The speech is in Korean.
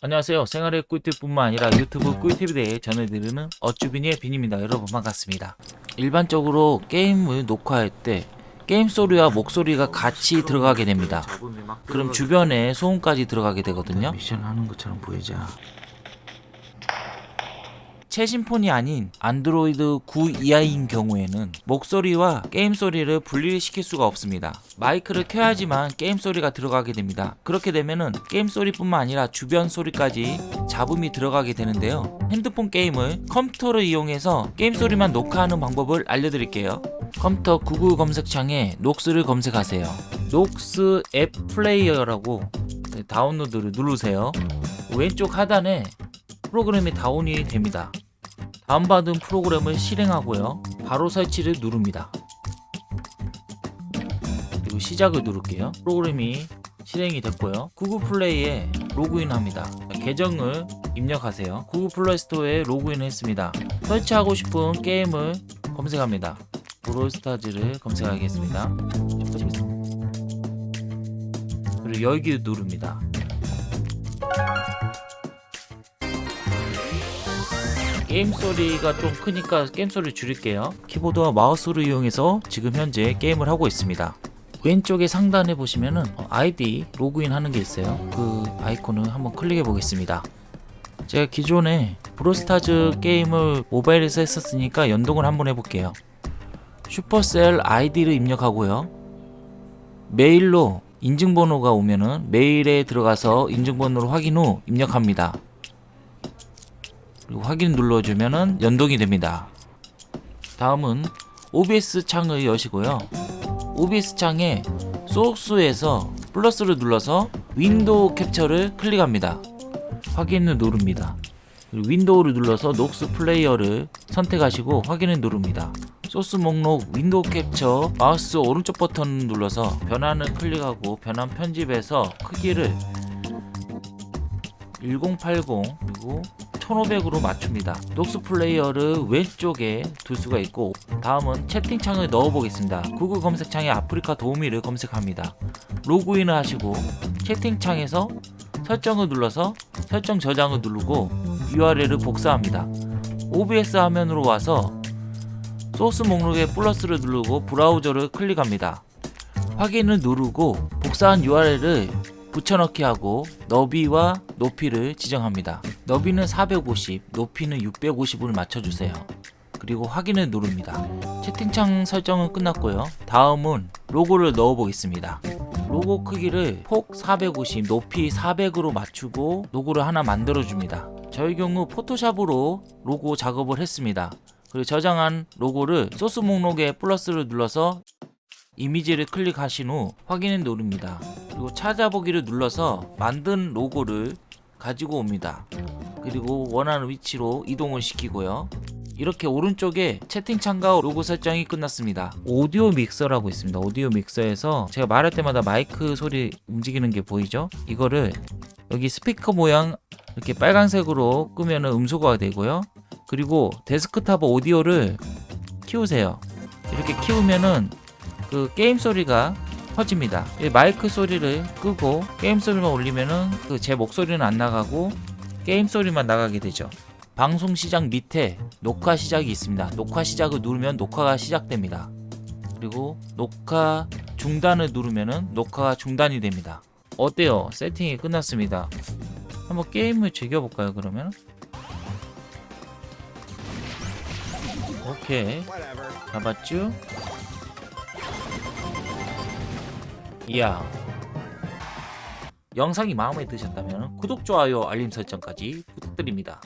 안녕하세요. 생활의 꿀팁뿐만 아니라 유튜브 꿀팁에 대해 전해드리는 어쭈비니의 빈입니다. 여러분 반갑습니다. 일반적으로 게임을 녹화할 때 게임 소리와 목소리가 같이 들어가게 됩니다. 그럼 주변에 소음까지 들어가게 되거든요. 미션 하는 것처럼 보이자. 최신 폰이 아닌 안드로이드 9 이하인 경우에는 목소리와 게임 소리를 분리를 시킬 수가 없습니다. 마이크를 켜야지만 게임 소리가 들어가게 됩니다. 그렇게 되면은 게임 소리뿐만 아니라 주변 소리까지 잡음이 들어가게 되는데요. 핸드폰 게임을 컴퓨터를 이용해서 게임 소리만 녹화하는 방법을 알려드릴게요. 컴퓨터 구글 검색창에 녹스를 검색하세요. 녹스 앱 플레이어라고 다운로드를 누르세요. 왼쪽 하단에 프로그램이 다운이 됩니다. 다운받은 프로그램을 실행하고요. 바로 설치를 누릅니다. 그리고 시작을 누를게요. 프로그램이 실행이 됐고요. 구글 플레이에 로그인합니다. 계정을 입력하세요. 구글 플레이 스토어에 로그인을 했습니다. 설치하고 싶은 게임을 검색합니다. 브롤스타즈를 검색하겠습니다. 그리고 열기 누릅니다. 게임 소리가 좀 크니까 게임 소리 줄일게요. 키보드와 마우스를 이용해서 지금 현재 게임을 하고 있습니다. 왼쪽에 상단에 보시면은 아이디 로그인 하는 게 있어요. 그 아이콘을 한번 클릭해 보겠습니다. 제가 기존에 브롤스타즈 게임을 모바일에서 했었으니까 연동을 한번 해볼게요. 슈퍼셀 아이디를 입력하고요. 메일로 인증번호가 오면은 메일에 들어가서 인증번호를 확인 후 입력합니다 그리고 확인 눌러주면은 연동이 됩니다. 다음은 OBS 창을 여시고요. OBS 창에 소스에서 플러스를 눌러서 윈도우 캡처를 클릭합니다. 확인을 누릅니다. 윈도우를 눌러서 녹스 플레이어를 선택하시고 확인을 누릅니다. 소스 목록 윈도우 캡처 마우스 오른쪽 버튼 눌러서 변환을 클릭하고 변환 편집에서 크기를 1080 그리고 1500으로 맞춥니다. 녹스 플레이어를 왼쪽에 둘 수가 있고 다음은 채팅창을 넣어 보겠습니다. 구글 검색창에 아프리카 도우미를 검색합니다. 로그인을 하시고 채팅창에서 설정을 눌러서 설정 저장을 누르고 URL을 복사합니다. OBS 화면으로 와서 소스 목록에 플러스를 누르고 브라우저를 클릭합니다. 확인을 누르고 복사한 URL을 붙여넣기 하고 너비와 높이를 지정합니다. 너비는 450, 높이는 650을 맞춰주세요. 그리고 확인을 누릅니다. 채팅창 설정은 끝났고요. 다음은 로고를 넣어 보겠습니다. 로고 크기를 폭 450, 높이 400으로 맞추고 로고를 하나 만들어 줍니다. 저희 경우 포토샵으로 로고 작업을 했습니다. 그리고 저장한 로고를 소스 목록에 플러스를 눌러서 이미지를 클릭하신 후 확인을 누릅니다. 그리고 찾아보기를 눌러서 만든 로고를 가지고 옵니다. 그리고 원하는 위치로 이동을 시키고요. 이렇게 오른쪽에 채팅창과 로고 설정이 끝났습니다. 오디오 믹서라고 있습니다. 오디오 믹서에서 제가 말할 때마다 마이크 소리 움직이는 게 보이죠? 이거를 여기 스피커 모양 이렇게 빨간색으로 끄면 음소거가 되고요. 그리고 데스크탑 오디오를 키우세요. 이렇게 키우면은 그 게임 소리가 퍼집니다 마이크 소리를 끄고 게임 소리만 올리면은 그 제 목소리는 안 나가고 게임 소리만 나가게 되죠. 방송 시작 밑에 녹화 시작이 있습니다. 녹화 시작을 누르면 녹화가 시작됩니다. 그리고 녹화 중단을 누르면은 녹화가 중단이 됩니다. 어때요? 세팅이 끝났습니다. 한번 게임을 즐겨볼까요 그러면? 오케이. 잡았죠 이야 영상이 마음에 드셨다면 구독, 좋아요, 알림 설정까지 부탁드립니다.